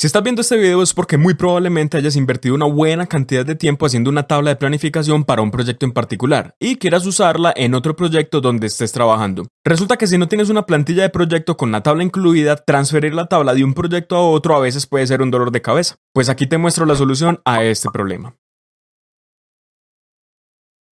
Si estás viendo este video es porque muy probablemente hayas invertido una buena cantidad de tiempo haciendo una tabla de planificación para un proyecto en particular y quieras usarla en otro proyecto donde estés trabajando. Resulta que si no tienes una plantilla de proyecto con la tabla incluida, transferir la tabla de un proyecto a otro a veces puede ser un dolor de cabeza. Pues aquí te muestro la solución a este problema.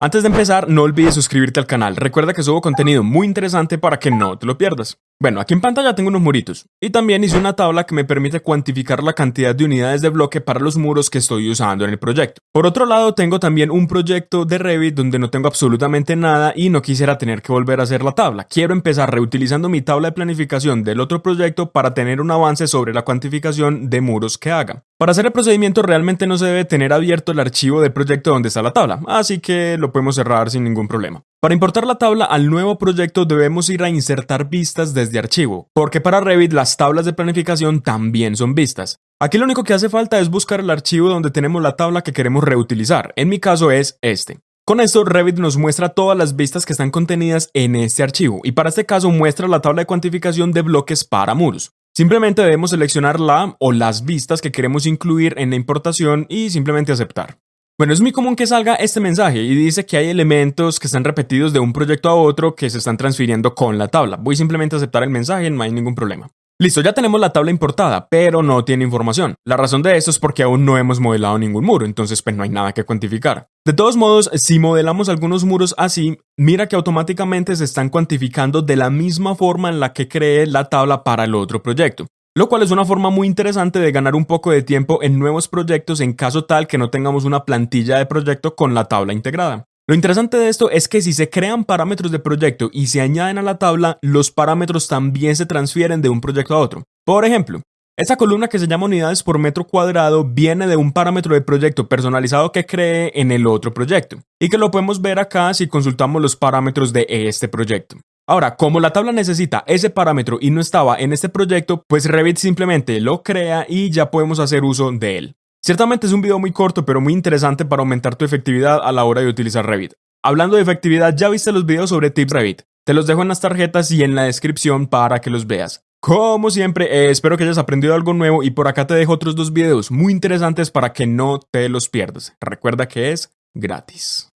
Antes de empezar, no olvides suscribirte al canal. Recuerda que subo contenido muy interesante para que no te lo pierdas. Bueno, aquí en pantalla tengo unos muritos y también hice una tabla que me permite cuantificar la cantidad de unidades de bloque para los muros que estoy usando en el proyecto. Por otro lado, tengo también un proyecto de Revit donde no tengo absolutamente nada y no quisiera tener que volver a hacer la tabla. Quiero empezar reutilizando mi tabla de planificación del otro proyecto para tener un avance sobre la cuantificación de muros que haga. Para hacer el procedimiento realmente no se debe tener abierto el archivo del proyecto donde está la tabla, así que lo podemos cerrar sin ningún problema. Para importar la tabla al nuevo proyecto debemos ir a insertar vistas desde archivo, porque para Revit las tablas de planificación también son vistas. Aquí lo único que hace falta es buscar el archivo donde tenemos la tabla que queremos reutilizar, en mi caso es este. Con esto Revit nos muestra todas las vistas que están contenidas en este archivo y para este caso muestra la tabla de cuantificación de bloques para muros. Simplemente debemos seleccionar la o las vistas que queremos incluir en la importación y simplemente aceptar. Bueno, es muy común que salga este mensaje y dice que hay elementos que están repetidos de un proyecto a otro que se están transfiriendo con la tabla. Voy simplemente a aceptar el mensaje, no hay ningún problema. Listo, ya tenemos la tabla importada, pero no tiene información. La razón de esto es porque aún no hemos modelado ningún muro, entonces pues no hay nada que cuantificar. De todos modos, si modelamos algunos muros así, mira que automáticamente se están cuantificando de la misma forma en la que creé la tabla para el otro proyecto lo cual es una forma muy interesante de ganar un poco de tiempo en nuevos proyectos en caso tal que no tengamos una plantilla de proyecto con la tabla integrada. Lo interesante de esto es que si se crean parámetros de proyecto y se añaden a la tabla, los parámetros también se transfieren de un proyecto a otro. Por ejemplo, esta columna que se llama unidades por metro cuadrado viene de un parámetro de proyecto personalizado que cree en el otro proyecto y que lo podemos ver acá si consultamos los parámetros de este proyecto. Ahora, como la tabla necesita ese parámetro y no estaba en este proyecto, pues Revit simplemente lo crea y ya podemos hacer uso de él. Ciertamente es un video muy corto, pero muy interesante para aumentar tu efectividad a la hora de utilizar Revit. Hablando de efectividad, ya viste los videos sobre Tips Revit. Te los dejo en las tarjetas y en la descripción para que los veas. Como siempre, eh, espero que hayas aprendido algo nuevo y por acá te dejo otros dos videos muy interesantes para que no te los pierdas. Recuerda que es gratis.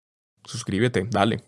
Suscríbete, dale.